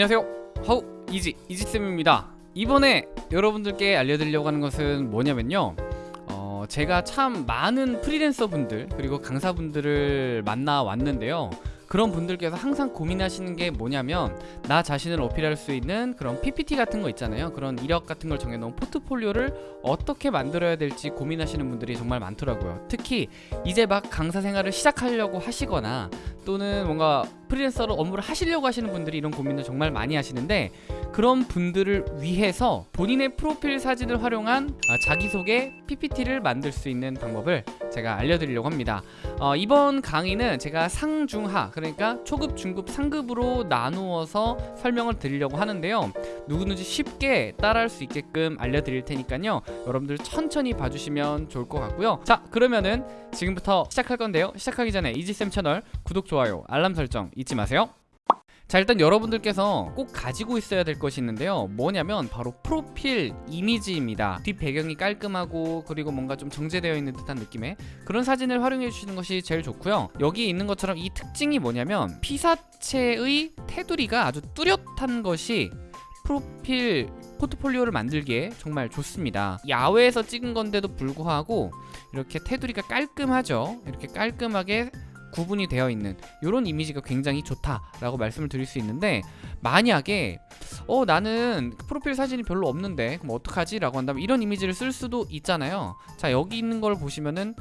안녕하세요. 하우 이지 이지쌤입니다. 이번에 여러분들께 알려드리려고 하는 것은 뭐냐면요. 어, 제가 참 많은 프리랜서 분들 그리고 강사분들을 만나 왔는데요 그런 분들께서 항상 고민하시는 게 뭐냐면 나 자신을 어필할 수 있는 그런 PPT 같은 거 있잖아요. 그런 이력 같은 걸 정해놓은 포트폴리오를 어떻게 만들어야 될지 고민하시는 분들이 정말 많더라고요. 특히 이제 막 강사 생활을 시작하려고 하시거나 또는 뭔가 프리랜서로 업무를 하시려고 하시는 분들이 이런 고민을 정말 많이 하시는데 그런 분들을 위해서 본인의 프로필 사진을 활용한 아, 자기소개 PPT를 만들 수 있는 방법을 제가 알려드리려고 합니다. 어, 이번 강의는 제가 상중하 그러니까 초급, 중급, 상급으로 나누어서 설명을 드리려고 하는데요. 누구든지 쉽게 따라할 수 있게끔 알려드릴 테니까요. 여러분들 천천히 봐주시면 좋을 것 같고요. 자 그러면은 지금부터 시작할 건데요. 시작하기 전에 이지쌤 채널 구독, 좋아요, 알람 설정 잊지 마세요 자 일단 여러분들께서 꼭 가지고 있어야 될 것이 있는데요. 뭐냐면 바로 프로필 이미지입니다. 뒷 배경이 깔끔하고 그리고 뭔가 좀 정제되어 있는 듯한 느낌의 그런 사진을 활용해 주시는 것이 제일 좋고요. 여기 있는 것처럼 이 특징이 뭐냐면 피사체의 테두리가 아주 뚜렷한 것이 프로필 포트폴리오를 만들기에 정말 좋습니다. 야외에서 찍은 건데도 불구하고 이렇게 테두리가 깔끔하죠? 이렇게 깔끔하게 구분이 되어 있는 이런 이미지가 굉장히 좋다라고 말씀을 드릴 수 있는데 만약에 어 나는 프로필 사진이 별로 없는데 그럼 어떡하지? 라고 한다면 이런 이미지를 쓸 수도 있잖아요. 자 여기 있는 걸 보시면은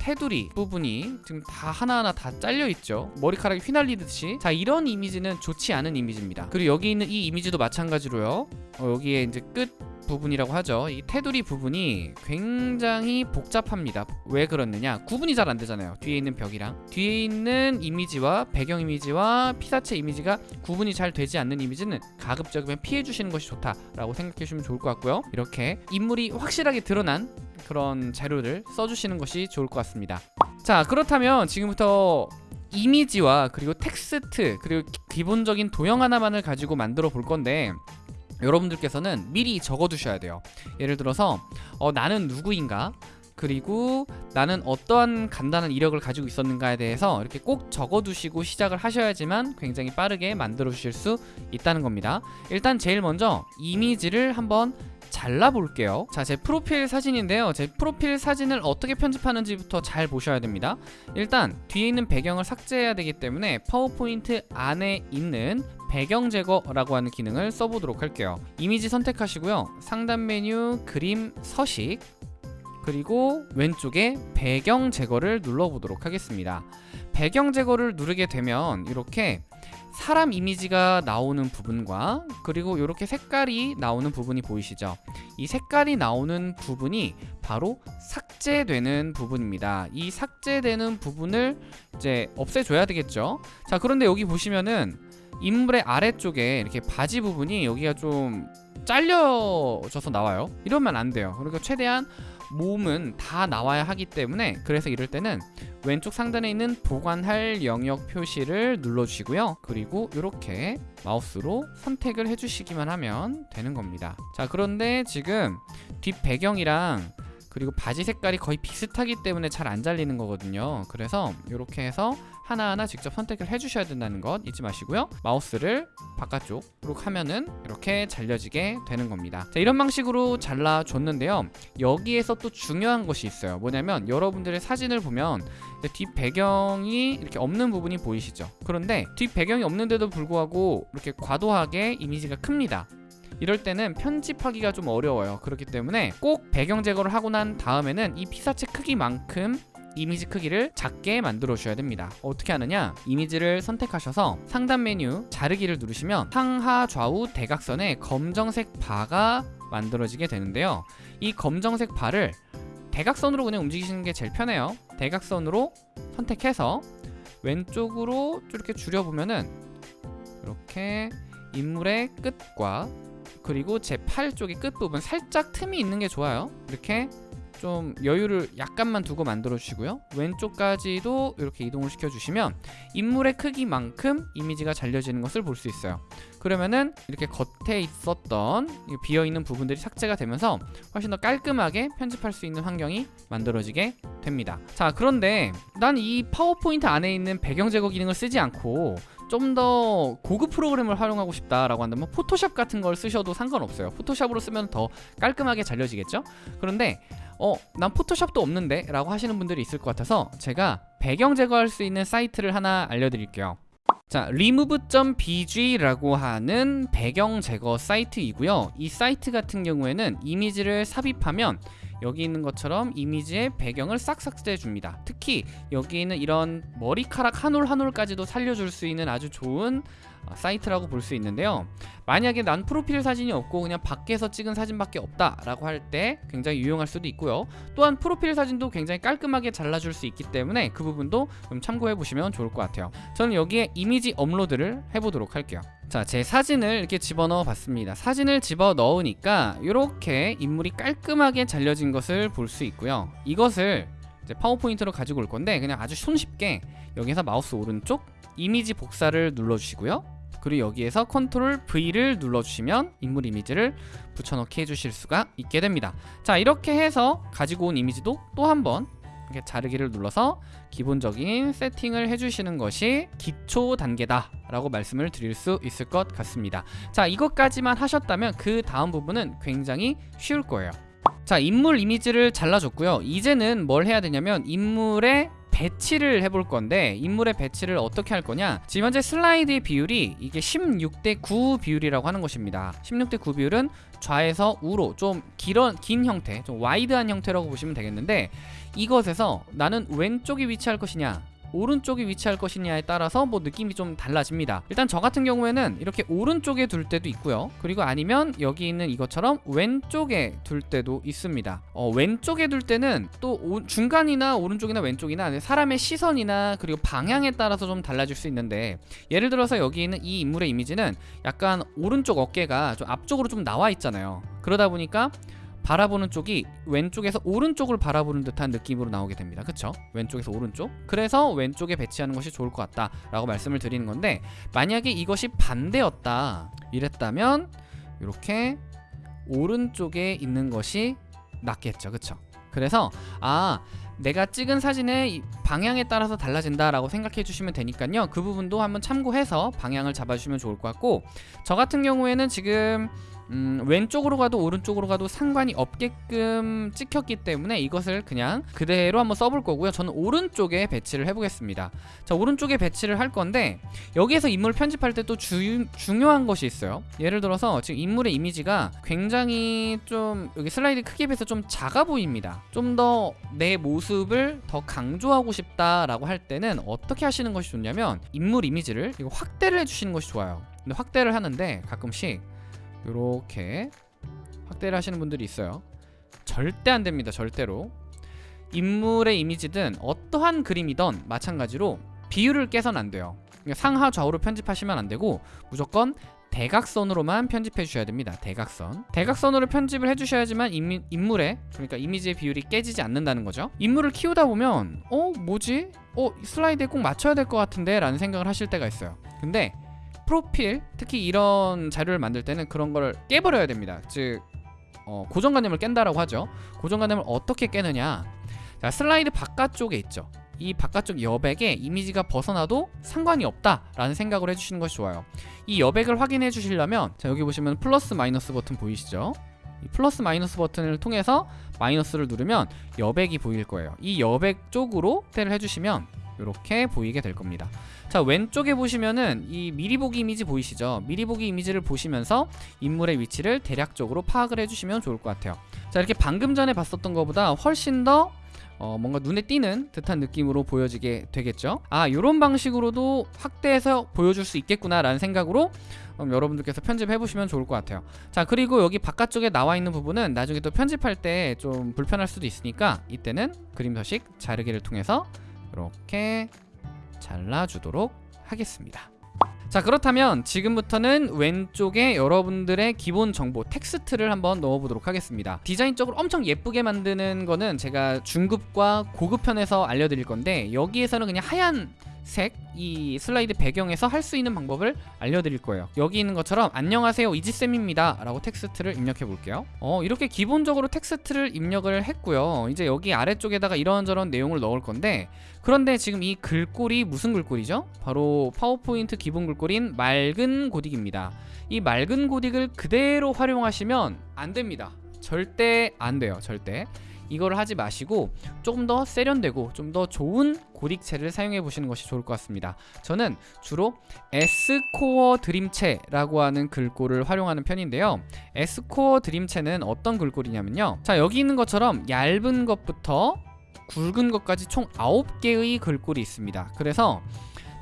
테두리 부분이 지금 다 하나하나 다 잘려 있죠. 머리카락이 휘날리듯이. 자 이런 이미지는 좋지 않은 이미지입니다. 그리고 여기 있는 이 이미지도 마찬가지로요. 어, 여기에 이제 끝 부분이라고 하죠. 이 테두리 부분이 굉장히 복잡합니다. 왜 그렇느냐? 구분이 잘 안되잖아요. 뒤에 있는 벽이랑. 뒤에 있는 이미지와 배경 이미지와 피사체 이미지가 구분이 잘 되지 않는 이미지는 가급적이면 피해 주시는 것이 좋다라고 생각해 주시면 좋을 것 같고요. 이렇게 인물이 확실하게 드러난 그런 자료를 써주시는 것이 좋을 것 같습니다. 자 그렇다면 지금부터 이미지와 그리고 텍스트 그리고 기본적인 도형 하나만을 가지고 만들어 볼 건데 여러분들께서는 미리 적어 두셔야 돼요. 예를 들어서 어, 나는 누구인가? 그리고 나는 어떠한 간단한 이력을 가지고 있었는가에 대해서 이렇게 꼭 적어두시고 시작을 하셔야지만 굉장히 빠르게 만들어 주실 수 있다는 겁니다. 일단 제일 먼저 이미지를 한번 잘라 볼게요. 자 제 프로필 사진인데요. 제 프로필 사진을 어떻게 편집하는지부터 잘 보셔야 됩니다. 일단 뒤에 있는 배경을 삭제해야 되기 때문에 파워포인트 안에 있는 배경 제거라고 하는 기능을 써보도록 할게요. 이미지 선택하시고요. 상단 메뉴 그림 서식 그리고 왼쪽에 배경 제거를 눌러보도록 하겠습니다. 배경 제거를 누르게 되면 이렇게 사람 이미지가 나오는 부분과 그리고 이렇게 색깔이 나오는 부분이 보이시죠? 이 색깔이 나오는 부분이 바로 삭제되는 부분입니다. 이 삭제되는 부분을 이제 없애줘야 되겠죠? 자 그런데 여기 보시면은 인물의 아래쪽에 이렇게 바지 부분이 여기가 좀 잘려져서 나와요. 이러면 안 돼요. 그러니까 최대한 몸은 다 나와야 하기 때문에 그래서 이럴 때는 왼쪽 상단에 있는 보관할 영역 표시를 눌러주시고요. 그리고 이렇게 마우스로 선택을 해주시기만 하면 되는 겁니다. 자 그런데 지금 뒷 배경이랑 그리고 바지 색깔이 거의 비슷하기 때문에 잘 안 잘리는 거거든요. 그래서 이렇게 해서 하나하나 직접 선택을 해주셔야 된다는 것 잊지 마시고요. 마우스를 바깥쪽으로 하면은 이렇게 잘려지게 되는 겁니다. 자 이런 방식으로 잘라줬는데요. 여기에서 또 중요한 것이 있어요. 뭐냐면 여러분들의 사진을 보면 뒷 배경이 이렇게 없는 부분이 보이시죠? 그런데 뒷 배경이 없는데도 불구하고 이렇게 과도하게 이미지가 큽니다. 이럴 때는 편집하기가 좀 어려워요. 그렇기 때문에 꼭 배경 제거를 하고 난 다음에는 이 피사체 크기만큼 이미지 크기를 작게 만들어 주셔야 됩니다. 어떻게 하느냐? 이미지를 선택하셔서 상단 메뉴 자르기를 누르시면 상하 좌우 대각선에 검정색 바가 만들어지게 되는데요. 이 검정색 바를 대각선으로 그냥 움직이시는 게 제일 편해요. 대각선으로 선택해서 왼쪽으로 이렇게 줄여보면은 이렇게 인물의 끝과 그리고 제 팔 쪽의 끝부분 살짝 틈이 있는 게 좋아요. 이렇게 좀 여유를 약간만 두고 만들어 주시고요. 왼쪽까지도 이렇게 이동을 시켜 주시면 인물의 크기만큼 이미지가 잘려지는 것을 볼 수 있어요. 그러면은 이렇게 겉에 있었던 비어있는 부분들이 삭제가 되면서 훨씬 더 깔끔하게 편집할 수 있는 환경이 만들어지게 됩니다. 자 그런데 난 이 파워포인트 안에 있는 배경 제거 기능을 쓰지 않고 좀더 고급 프로그램을 활용하고 싶다라고 한다면 포토샵 같은 걸 쓰셔도 상관없어요. 포토샵으로 쓰면 더 깔끔하게 잘려지겠죠? 그런데 어, 난 포토샵도 없는데 라고 하시는 분들이 있을 것 같아서 제가 배경 제거할 수 있는 사이트를 하나 알려드릴게요 자, remove.bg라고 하는 배경 제거 사이트이고요. 이 사이트 같은 경우에는 이미지를 삽입하면 여기 있는 것처럼 이미지의 배경을 싹 삭제해 줍니다. 특히 여기 있는 이런 머리카락 한 올 한 올까지도 살려줄 수 있는 아주 좋은 어, 사이트라고 볼 수 있는데요. 만약에 난 프로필 사진이 없고 그냥 밖에서 찍은 사진밖에 없다 라고 할 때 굉장히 유용할 수도 있고요. 또한 프로필 사진도 굉장히 깔끔하게 잘라줄 수 있기 때문에 그 부분도 좀 참고해 보시면 좋을 것 같아요. 저는 여기에 이미지 업로드를 해보도록 할게요. 자, 제 사진을 이렇게 집어넣어 봤습니다. 사진을 집어 넣으니까 이렇게 인물이 깔끔하게 잘려진 것을 볼 수 있고요. 이것을 파워포인트로 가지고 올 건데 그냥 아주 손쉽게 여기서 마우스 오른쪽 이미지 복사를 눌러주시고요. 그리고 여기에서 컨트롤 V를 눌러주시면 인물 이미지를 붙여넣기 해주실 수가 있게 됩니다. 자 이렇게 해서 가지고 온 이미지도 또 한번 이렇게 자르기를 눌러서 기본적인 세팅을 해주시는 것이 기초 단계다 라고 말씀을 드릴 수 있을 것 같습니다. 자 이것까지만 하셨다면 그 다음 부분은 굉장히 쉬울 거예요. 자 인물 이미지를 잘라줬고요. 이제는 뭘 해야 되냐면 인물의 배치를 해볼 건데 인물의 배치를 어떻게 할 거냐? 지금 현재 슬라이드의 비율이 이게 16대 9 비율이라고 하는 것입니다. 16대 9 비율은 좌에서 우로 좀 길어, 긴 형태 좀 와이드한 형태라고 보시면 되겠는데 이것에서 나는 왼쪽에 위치할 것이냐 오른쪽에 위치할 것이냐에 따라서 뭐 느낌이 좀 달라집니다. 일단 저 같은 경우에는 이렇게 오른쪽에 둘 때도 있고요. 그리고 아니면 여기 있는 이것처럼 왼쪽에 둘 때도 있습니다. 어, 왼쪽에 둘 때는 또 오, 중간이나 오른쪽이나 왼쪽이나 사람의 시선이나 그리고 방향에 따라서 좀 달라질 수 있는데 예를 들어서 여기 있는 이 인물의 이미지는 약간 오른쪽 어깨가 좀 앞쪽으로 좀 나와 있잖아요. 그러다 보니까 바라보는 쪽이 왼쪽에서 오른쪽을 바라보는 듯한 느낌으로 나오게 됩니다. 그쵸? 왼쪽에서 오른쪽. 그래서 왼쪽에 배치하는 것이 좋을 것 같다 라고 말씀을 드리는 건데 만약에 이것이 반대였다 이랬다면 이렇게 오른쪽에 있는 것이 낫겠죠. 그쵸? 그래서 아 내가 찍은 사진의 방향에 따라서 달라진다라고 생각해 주시면 되니까요. 그 부분도 한번 참고해서 방향을 잡아주시면 좋을 것 같고 저 같은 경우에는 지금 음, 왼쪽으로 가도 오른쪽으로 가도 상관이 없게끔 찍혔기 때문에 이것을 그냥 그대로 한번 써볼 거고요. 저는 오른쪽에 배치를 해보겠습니다. 자 오른쪽에 배치를 할 건데 여기에서 인물 편집할 때 또 중요한 것이 있어요. 예를 들어서 지금 인물의 이미지가 굉장히 좀 여기 슬라이드 크기에 비해서 좀 작아 보입니다. 좀 더 내 모습을 더 강조하고 싶 다라고 할 때는 어떻게 하시는 것이 좋냐면 인물 이미지를 확대를 해주시는 것이 좋아요. 근데 확대를 하는데 가끔씩 이렇게 확대를 하시는 분들이 있어요. 절대 안 됩니다 절대로. 인물의 이미지든 어떠한 그림이든 마찬가지로 비율을 깨선 안 돼요. 상하 좌우로 편집하시면 안 되고 무조건 대각선으로만 편집해 주셔야 됩니다. 대각선. 대각선으로 편집을 해 주셔야지만 인물의 그러니까 이미지의 비율이 깨지지 않는다는 거죠. 인물을 키우다 보면 어 뭐지? 어 슬라이드에 꼭 맞춰야 될 것 같은데? 라는 생각을 하실 때가 있어요. 근데 프로필 특히 이런 자료를 만들 때는 그런 걸 깨버려야 됩니다. 즉 어, 고정관념을 깬다라고 하죠. 고정관념을 어떻게 깨느냐? 자 슬라이드 바깥쪽에 있죠 이 바깥쪽 여백에 이미지가 벗어나도 상관이 없다라는 생각을 해주시는 것이 좋아요. 이 여백을 확인해 주시려면 자 여기 보시면 플러스 마이너스 버튼 보이시죠? 이 플러스 마이너스 버튼을 통해서 마이너스를 누르면 여백이 보일 거예요. 이 여백 쪽으로 테를 해주시면 이렇게 보이게 될 겁니다. 자 왼쪽에 보시면은 이 미리 보기 이미지 보이시죠? 미리 보기 이미지를 보시면서 인물의 위치를 대략적으로 파악을 해주시면 좋을 것 같아요. 자 이렇게 방금 전에 봤었던 것보다 훨씬 더 어, 뭔가 눈에 띄는 듯한 느낌으로 보여지게 되겠죠? 아 이런 방식으로도 확대해서 보여줄 수 있겠구나 라는 생각으로 음, 여러분들께서 편집해 보시면 좋을 것 같아요. 자 그리고 여기 바깥쪽에 나와 있는 부분은 나중에 또 편집할 때 좀 불편할 수도 있으니까 이때는 그림 서식 자르기를 통해서 이렇게 잘라주도록 하겠습니다 자 그렇다면 지금부터는 왼쪽에 여러분들의 기본 정보 텍스트를 한번 넣어보도록 하겠습니다. 디자인적으로 엄청 예쁘게 만드는 거는 제가 중급과 고급 편에서 알려드릴 건데 여기에서는 그냥 하얀 색, 이 슬라이드 배경에서 할 수 있는 방법을 알려드릴 거예요. 여기 있는 것처럼 안녕하세요 이지쌤입니다 라고 텍스트를 입력해 볼게요. 어, 이렇게 기본적으로 텍스트를 입력을 했고요. 이제 여기 아래쪽에다가 이런저런 내용을 넣을 건데 그런데 지금 이 글꼴이 무슨 글꼴이죠? 바로 파워포인트 기본 글꼴인 맑은 고딕입니다. 이 맑은 고딕을 그대로 활용하시면 안 됩니다. 절대 안 돼요. 절대. 이걸 하지 마시고 조금 더 세련되고 좀 더 좋은 고딕체를 사용해 보시는 것이 좋을 것 같습니다. 저는 주로 S코어 드림체라고 하는 글꼴을 활용하는 편인데요. S코어 드림체는 어떤 글꼴이냐면요. 자, 여기 있는 것처럼 얇은 것부터 굵은 것까지 총 9개의 글꼴이 있습니다. 그래서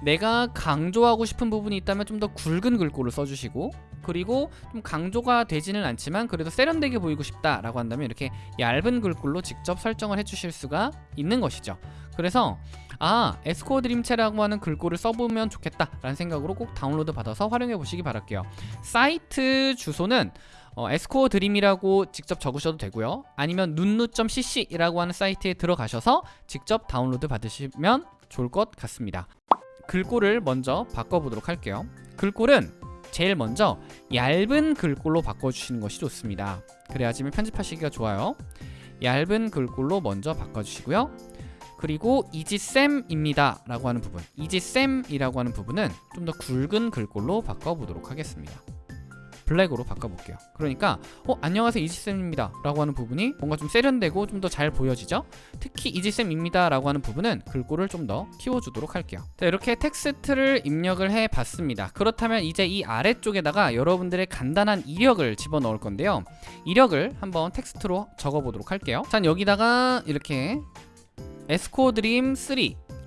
내가 강조하고 싶은 부분이 있다면 좀 더 굵은 글꼴을 써주시고 그리고 좀 강조가 되지는 않지만 그래도 세련되게 보이고 싶다라고 한다면 이렇게 얇은 글꼴로 직접 설정을 해주실 수가 있는 것이죠. 그래서 아 에스코어 드림체라고 하는 글꼴을 써보면 좋겠다라는 생각으로 꼭 다운로드 받아서 활용해 보시기 바랄게요. 사이트 주소는 어, 에스코어 드림이라고 직접 적으셔도 되고요. 아니면 눈누.cc라고 하는 사이트에 들어가셔서 직접 다운로드 받으시면 좋을 것 같습니다. 글꼴을 먼저 바꿔보도록 할게요. 글꼴은 제일 먼저 얇은 글꼴로 바꿔주시는 것이 좋습니다. 그래야지만 편집하시기가 좋아요. 얇은 글꼴로 먼저 바꿔주시고요. 그리고 이지쌤입니다 라고 하는 부분 이지쌤이라고 하는 부분은 좀 더 굵은 글꼴로 바꿔보도록 하겠습니다. 블랙으로 바꿔볼게요. 그러니까 어 안녕하세요 이지쌤입니다 라고 하는 부분이 뭔가 좀 세련되고 좀 더 잘 보여지죠? 특히 이지쌤입니다 라고 하는 부분은 글꼴을 좀 더 키워주도록 할게요. 자 이렇게 텍스트를 입력을 해봤습니다. 그렇다면 이제 이 아래쪽에다가 여러분들의 간단한 이력을 집어넣을 건데요. 이력을 한번 텍스트로 적어보도록 할게요. 자 여기다가 이렇게 에스코어 드림 3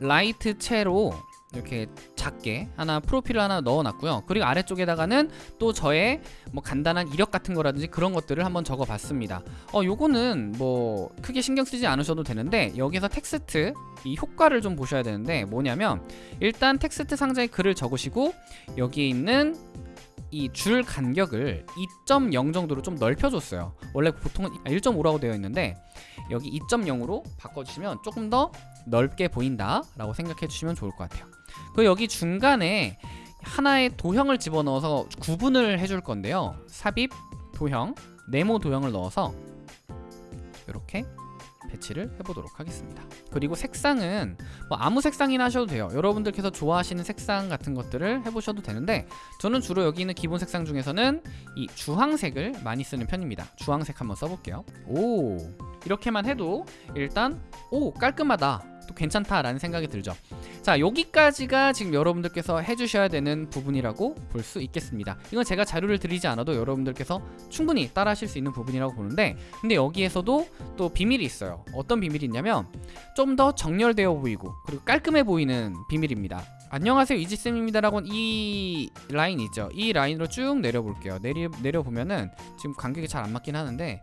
라이트체로 이렇게 작게 하나 프로필을 하나 넣어놨고요. 그리고 아래쪽에다가는 또 저의 뭐 간단한 이력 같은 거라든지 그런 것들을 한번 적어봤습니다. 어, 요거는 뭐 크게 신경 쓰지 않으셔도 되는데 여기서 텍스트 이 효과를 좀 보셔야 되는데 뭐냐면 일단 텍스트 상자에 글을 적으시고 여기에 있는 이 줄 간격을 2.0 정도로 좀 넓혀줬어요. 원래 보통은 1.5라고 되어 있는데 여기 2.0으로 바꿔주시면 조금 더 넓게 보인다 라고 생각해 주시면 좋을 것 같아요. 그 여기 중간에 하나의 도형을 집어넣어서 구분을 해줄 건데요. 삽입 도형, 네모 도형을 넣어서 이렇게 배치를 해보도록 하겠습니다. 그리고 색상은 뭐 아무 색상이나 하셔도 돼요. 여러분들께서 좋아하시는 색상 같은 것들을 해보셔도 되는데 저는 주로 여기 있는 기본 색상 중에서는 이 주황색을 많이 쓰는 편입니다. 주황색 한번 써볼게요. 오 이렇게만 해도 일단 오 깔끔하다. 또 괜찮다 라는 생각이 들죠. 자 여기까지가 지금 여러분들께서 해주셔야 되는 부분이라고 볼 수 있겠습니다. 이건 제가 자료를 드리지 않아도 여러분들께서 충분히 따라 하실 수 있는 부분이라고 보는데 근데 여기에서도 또 비밀이 있어요. 어떤 비밀이 있냐면 좀 더 정렬되어 보이고 그리고 깔끔해 보이는 비밀입니다. 안녕하세요 이지쌤입니다 라고 이 라인 있죠. 이 라인으로 쭉 내려볼게요. 내리, 내려보면은 지금 간격이 잘 안 맞긴 하는데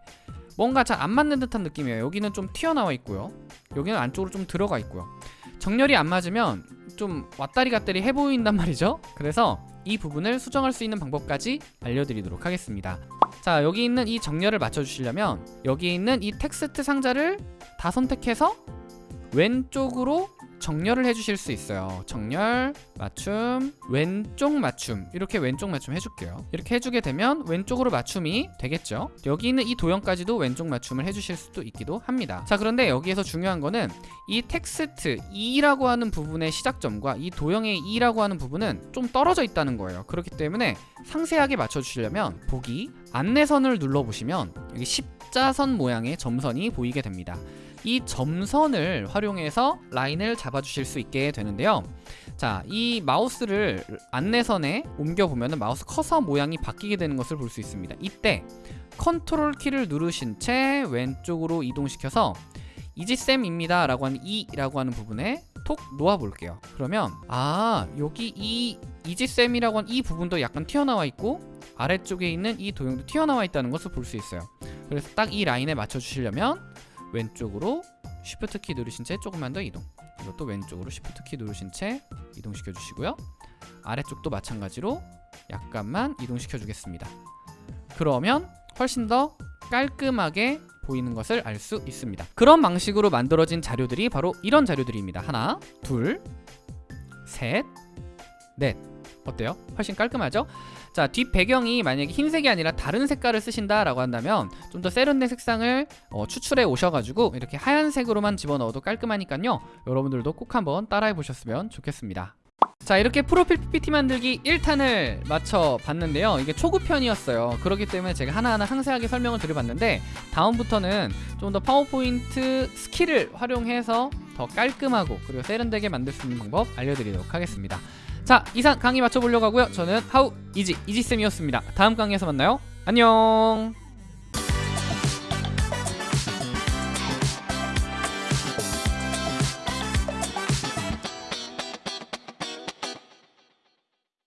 뭔가 잘 안 맞는 듯한 느낌이에요. 여기는 좀 튀어나와 있고요. 여기는 안쪽으로 좀 들어가 있고요. 정렬이 안 맞으면 좀 왔다리 갔다리 해 보인단 말이죠. 그래서 이 부분을 수정할 수 있는 방법까지 알려드리도록 하겠습니다. 자 여기 있는 이 정렬을 맞춰주시려면 여기 있는 이 텍스트 상자를 다 선택해서 왼쪽으로 정렬을 해주실 수 있어요. 정렬 맞춤 왼쪽 맞춤. 이렇게 왼쪽 맞춤 해줄게요. 이렇게 해주게 되면 왼쪽으로 맞춤이 되겠죠? 여기 있는 이 도형까지도 왼쪽 맞춤을 해주실 수도 있기도 합니다. 자 그런데 여기에서 중요한 거는 이 텍스트 이라고 하는 부분의 시작점과 이 도형의 이라고 하는 부분은 좀 떨어져 있다는 거예요. 그렇기 때문에 상세하게 맞춰주시려면 보기 안내선을 눌러보시면 여기 십자선 모양의 점선이 보이게 됩니다 이 점선을 활용해서 라인을 잡아주실 수 있게 되는데요. 자, 이 마우스를 안내선에 옮겨보면 마우스 커서 모양이 바뀌게 되는 것을 볼 수 있습니다. 이때 컨트롤 키를 누르신 채 왼쪽으로 이동시켜서 이지쌤입니다 라고 하는 이라고 하는 부분에 톡 놓아 볼게요 그러면 아 여기 이 이지쌤이라고 하는 이 부분도 약간 튀어나와 있고 아래쪽에 있는 이 도형도 튀어나와 있다는 것을 볼 수 있어요 그래서 딱 이 라인에 맞춰 주시려면 왼쪽으로 쉬프트 키 누르신 채 조금만 더 이동. 이것도 왼쪽으로 쉬프트 키 누르신 채 이동시켜 주시고요. 아래쪽도 마찬가지로 약간만 이동시켜 주겠습니다. 그러면 훨씬 더 깔끔하게 보이는 것을 알 수 있습니다. 그런 방식으로 만들어진 자료들이 바로 이런 자료들입니다. 하나 셋, 넷. 어때요? 훨씬 깔끔하죠? 자, 뒷 배경이 만약에 흰색이 아니라 다른 색깔을 쓰신다라고 한다면 좀 더 세련된 색상을 어, 추출해 오셔가지고 이렇게 하얀색으로만 집어넣어도 깔끔하니까요. 여러분들도 꼭 한번 따라해 보셨으면 좋겠습니다. 자 이렇게 프로필 PPT 만들기 1탄을 마쳐 봤는데요 이게 초급편이었어요 그렇기 때문에 제가 하나하나 상세하게 설명을 드려봤는데 다음부터는 좀 더 파워포인트 스킬을 활용해서 더 깔끔하고 그리고 세련되게 만들 수 있는 방법 알려드리도록 하겠습니다 자 이상 강의 마쳐보려고 하고요. 저는 하우 이지 이지쌤이었습니다. 다음 강의에서 만나요. 안녕